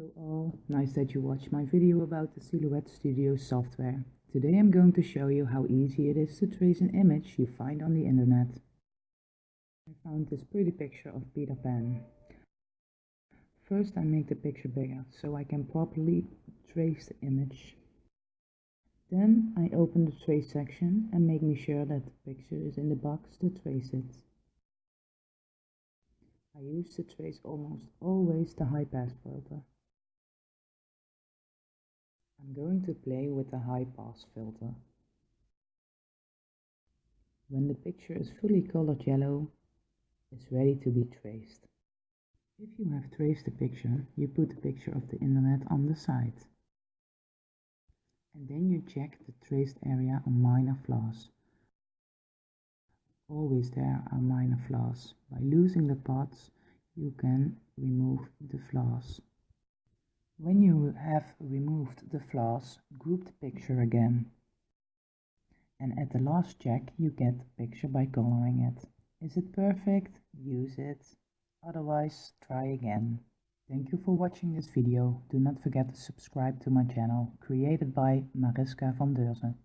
Hello all, nice that you watched my video about the Silhouette Studio software. Today I'm going to show you how easy it is to trace an image you find on the internet. I found this pretty picture of Peter Pan. First I make the picture bigger so I can properly trace the image. Then I open the trace section and make me sure that the picture is in the box to trace it. I use to trace almost always the high pass filter. I'm going to play with the high pass filter. When the picture is fully colored yellow, it's ready to be traced. If you have traced the picture, you put the picture of the internet on the side. And then you check the traced area on minor flaws. Always there are minor flaws. By losing the parts, you can remove the flaws. When you have removed the flaws, group the picture again. And at the last check, you get the picture by coloring it. Is it perfect? Use it. Otherwise, try again. Thank you for watching this video. Do not forget to subscribe to my channel, created by Mariska van Deurzen.